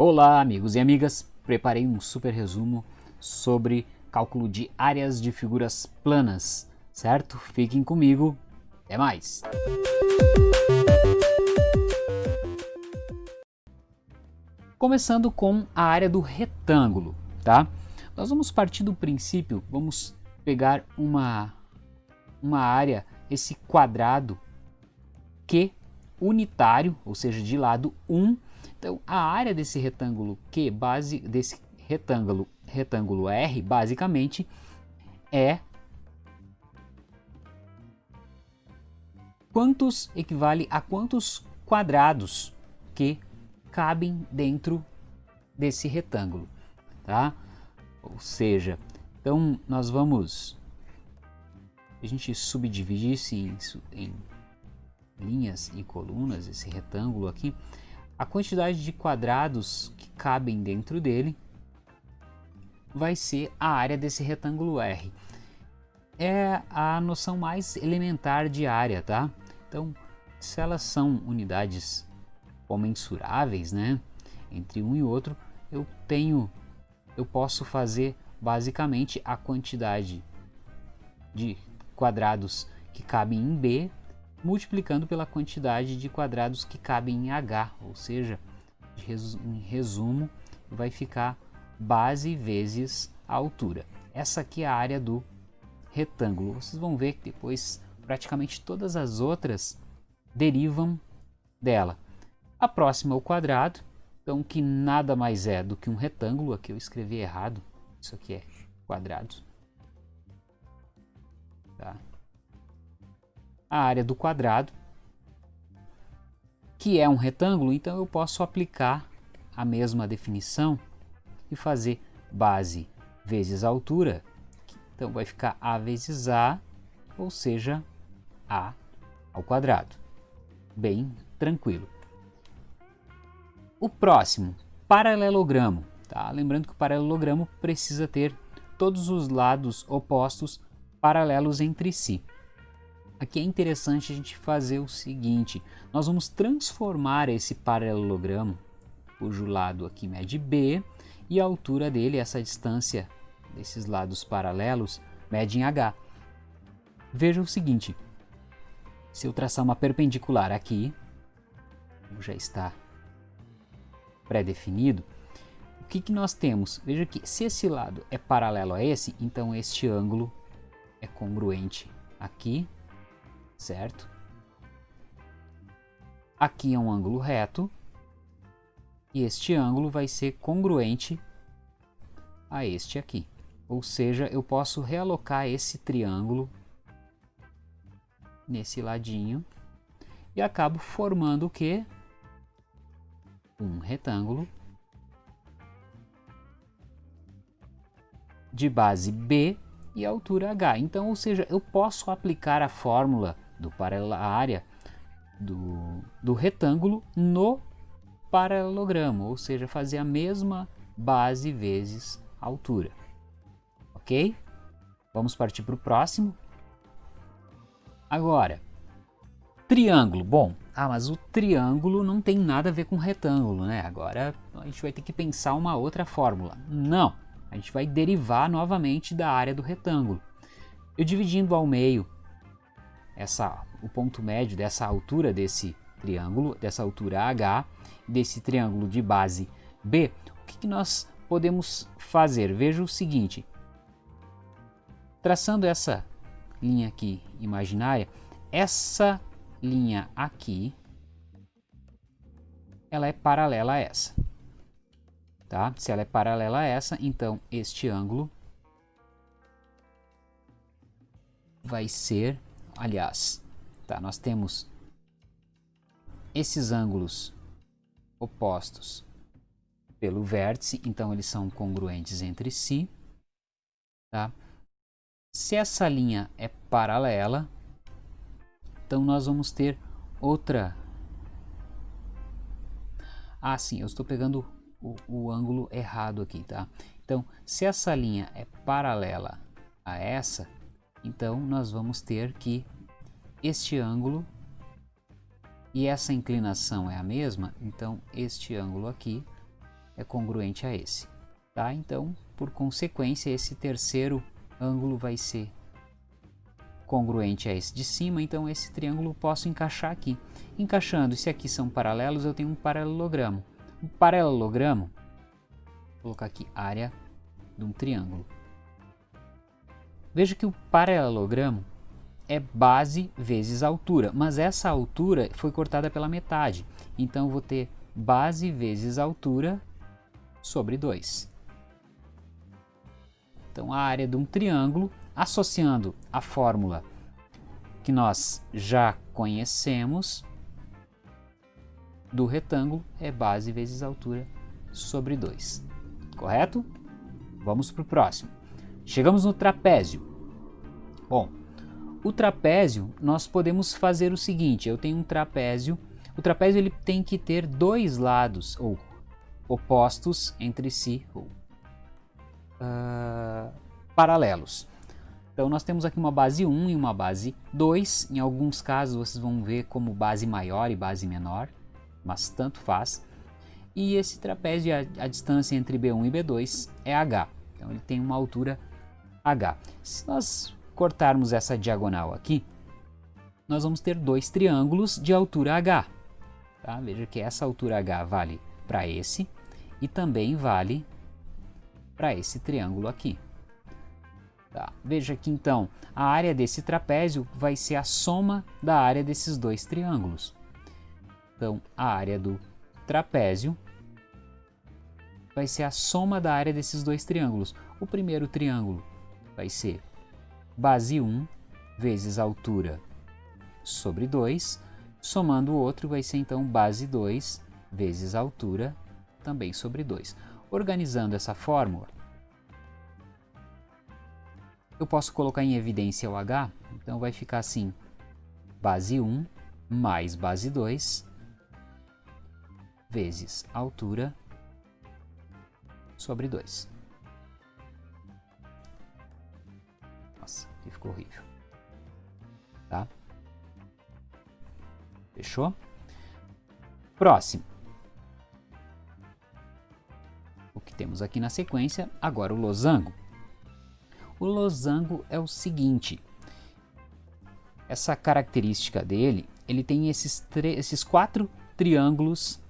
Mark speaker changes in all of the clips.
Speaker 1: Olá amigos e amigas, preparei um super resumo sobre cálculo de áreas de figuras planas, certo? Fiquem comigo, até mais! Começando com a área do retângulo, tá? Nós vamos partir do princípio, vamos pegar uma, uma área, esse quadrado Q unitário, ou seja, de lado 1, então, a área desse retângulo Q, base, desse retângulo, retângulo R, basicamente, é quantos equivale a quantos quadrados que cabem dentro desse retângulo, tá? Ou seja, então nós vamos a gente subdividir isso em, em linhas e colunas, esse retângulo aqui, a quantidade de quadrados que cabem dentro dele vai ser a área desse retângulo R. É a noção mais elementar de área, tá? Então, se elas são unidades comensuráveis, né, entre um e outro, eu tenho, eu posso fazer basicamente a quantidade de quadrados que cabem em B multiplicando pela quantidade de quadrados que cabem em H, ou seja, em resumo, vai ficar base vezes a altura. Essa aqui é a área do retângulo. Vocês vão ver que depois praticamente todas as outras derivam dela. A próxima é o quadrado, então que nada mais é do que um retângulo. Aqui eu escrevi errado, isso aqui é quadrado. Tá? A área do quadrado, que é um retângulo, então eu posso aplicar a mesma definição e fazer base vezes altura, então vai ficar A vezes A, ou seja, A ao quadrado. Bem tranquilo. O próximo, paralelogramo. Tá? Lembrando que o paralelogramo precisa ter todos os lados opostos paralelos entre si. Aqui é interessante a gente fazer o seguinte, nós vamos transformar esse paralelogramo, cujo lado aqui mede B, e a altura dele, essa distância desses lados paralelos, mede em H. Veja o seguinte, se eu traçar uma perpendicular aqui, como já está pré-definido, o que, que nós temos? Veja que se esse lado é paralelo a esse, então este ângulo é congruente aqui certo? Aqui é um ângulo reto e este ângulo vai ser congruente a este aqui. Ou seja, eu posso realocar esse triângulo nesse ladinho e acabo formando o que? Um retângulo de base B e altura H. Então, ou seja, eu posso aplicar a fórmula do paralelo, a área do, do retângulo no paralelogramo, ou seja, fazer a mesma base vezes altura. Ok? Vamos partir para o próximo. Agora, triângulo. Bom, ah, mas o triângulo não tem nada a ver com retângulo, né? Agora a gente vai ter que pensar uma outra fórmula. Não, a gente vai derivar novamente da área do retângulo. Eu dividindo ao meio essa, o ponto médio dessa altura desse triângulo, dessa altura H, desse triângulo de base B, o que, que nós podemos fazer? Veja o seguinte, traçando essa linha aqui imaginária, essa linha aqui, ela é paralela a essa. Tá? Se ela é paralela a essa, então este ângulo vai ser aliás, tá, nós temos esses ângulos opostos pelo vértice, então eles são congruentes entre si. Tá? Se essa linha é paralela, então nós vamos ter outra... Ah, sim, eu estou pegando o, o ângulo errado aqui, tá? Então, se essa linha é paralela a essa, então, nós vamos ter que este ângulo e essa inclinação é a mesma, então este ângulo aqui é congruente a esse. Tá? Então, por consequência, esse terceiro ângulo vai ser congruente a esse de cima, então esse triângulo posso encaixar aqui. Encaixando, se aqui são paralelos, eu tenho um paralelogramo. Um paralelogramo, vou colocar aqui área de um triângulo. Veja que o paralelogramo é base vezes altura, mas essa altura foi cortada pela metade. Então vou ter base vezes altura sobre 2. Então a área de um triângulo, associando a fórmula que nós já conhecemos do retângulo, é base vezes altura sobre 2. Correto? Vamos para o próximo. Chegamos no trapézio. Bom, o trapézio, nós podemos fazer o seguinte, eu tenho um trapézio, o trapézio ele tem que ter dois lados, ou opostos entre si, ou uh, paralelos. Então nós temos aqui uma base 1 e uma base 2, em alguns casos vocês vão ver como base maior e base menor, mas tanto faz. E esse trapézio, a, a distância entre B1 e B2 é h, então ele tem uma altura h. Se nós cortarmos essa diagonal aqui, nós vamos ter dois triângulos de altura h. Tá? Veja que essa altura h vale para esse e também vale para esse triângulo aqui. Tá? Veja que então a área desse trapézio vai ser a soma da área desses dois triângulos. Então a área do trapézio vai ser a soma da área desses dois triângulos. O primeiro triângulo vai ser base 1 vezes altura sobre 2, somando o outro vai ser então base 2 vezes altura também sobre 2. Organizando essa fórmula, eu posso colocar em evidência o h, então vai ficar assim, base 1 mais base 2 vezes altura sobre 2. Ficou horrível. Tá? Fechou? Próximo. O que temos aqui na sequência, agora o losango. O losango é o seguinte, essa característica dele, ele tem esses, esses quatro triângulos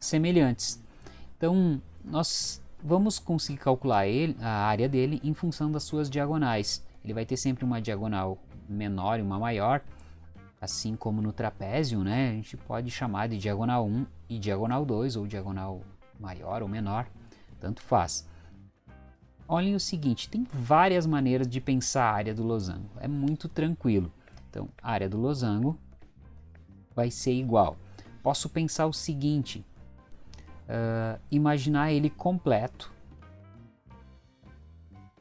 Speaker 1: semelhantes. Então, nós vamos conseguir calcular ele, a área dele em função das suas diagonais ele vai ter sempre uma diagonal menor e uma maior, assim como no trapézio, né? A gente pode chamar de diagonal 1 e diagonal 2, ou diagonal maior ou menor, tanto faz. Olhem o seguinte, tem várias maneiras de pensar a área do losango, é muito tranquilo. Então, a área do losango vai ser igual. Posso pensar o seguinte, uh, imaginar ele completo,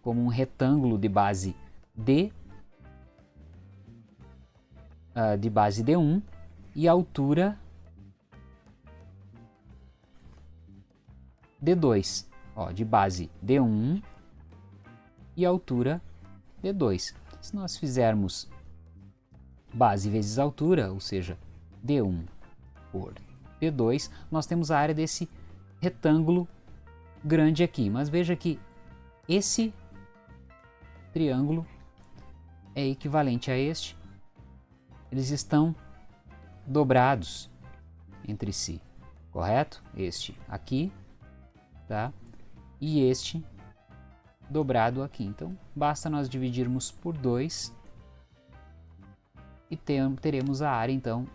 Speaker 1: como um retângulo de base D uh, de base D1 e altura D2, ó, de base D1 e altura D2. Se nós fizermos base vezes altura, ou seja, D1 por D2, nós temos a área desse retângulo grande aqui. Mas veja que esse triângulo é equivalente a este, eles estão dobrados entre si, correto? Este aqui, tá? E este dobrado aqui. Então, basta nós dividirmos por 2 e teremos a área, então,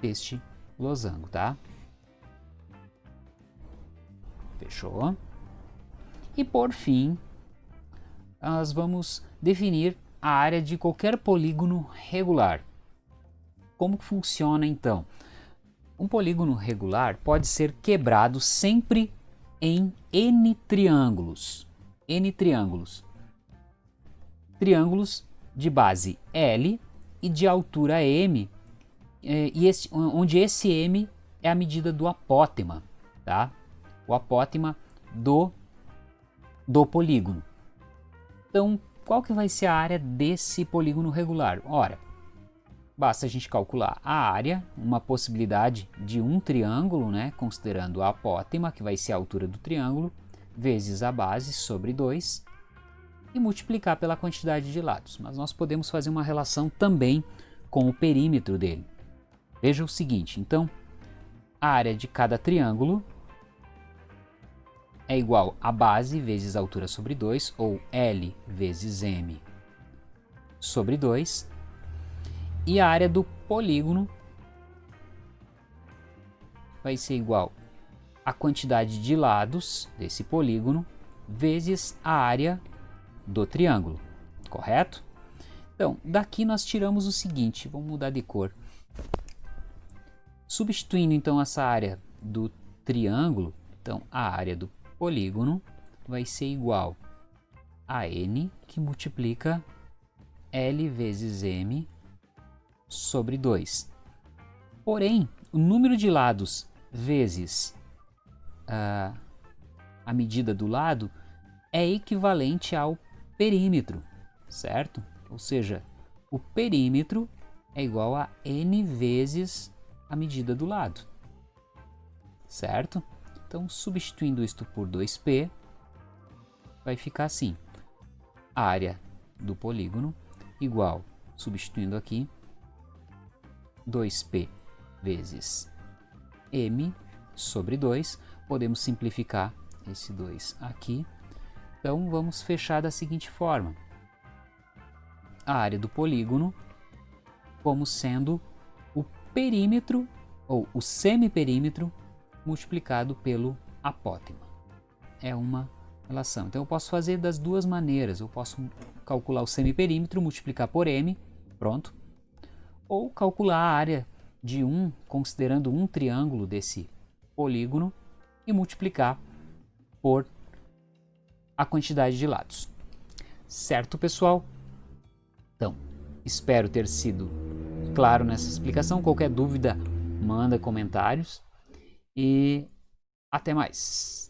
Speaker 1: deste losango, tá? Fechou? E por fim, nós vamos definir a área de qualquer polígono regular. Como funciona então? Um polígono regular pode ser quebrado sempre em n triângulos. n triângulos. Triângulos de base L e de altura M, eh, e esse, onde esse M é a medida do apótema, tá? O apótema do, do polígono. Então, qual que vai ser a área desse polígono regular? Ora, basta a gente calcular a área, uma possibilidade de um triângulo, né, considerando a apótema, que vai ser a altura do triângulo, vezes a base sobre 2, e multiplicar pela quantidade de lados. Mas nós podemos fazer uma relação também com o perímetro dele. Veja o seguinte, então, a área de cada triângulo é igual a base vezes a altura sobre 2, ou L vezes M sobre 2, e a área do polígono vai ser igual a quantidade de lados desse polígono vezes a área do triângulo, correto? Então, daqui nós tiramos o seguinte, vamos mudar de cor. Substituindo então essa área do triângulo, então a área do polígono vai ser igual a n que multiplica L vezes M sobre 2. Porém, o número de lados vezes uh, a medida do lado é equivalente ao perímetro, certo? Ou seja, o perímetro é igual a n vezes a medida do lado, certo? Então, substituindo isto por 2p, vai ficar assim. A área do polígono igual, substituindo aqui, 2p vezes m sobre 2. Podemos simplificar esse 2 aqui. Então, vamos fechar da seguinte forma. A área do polígono como sendo o perímetro ou o semiperímetro multiplicado pelo apótema. É uma relação. Então eu posso fazer das duas maneiras. Eu posso calcular o semiperímetro, multiplicar por m, pronto. Ou calcular a área de um, considerando um triângulo desse polígono, e multiplicar por a quantidade de lados. Certo, pessoal? Então, espero ter sido claro nessa explicação. Qualquer dúvida, manda comentários e até mais.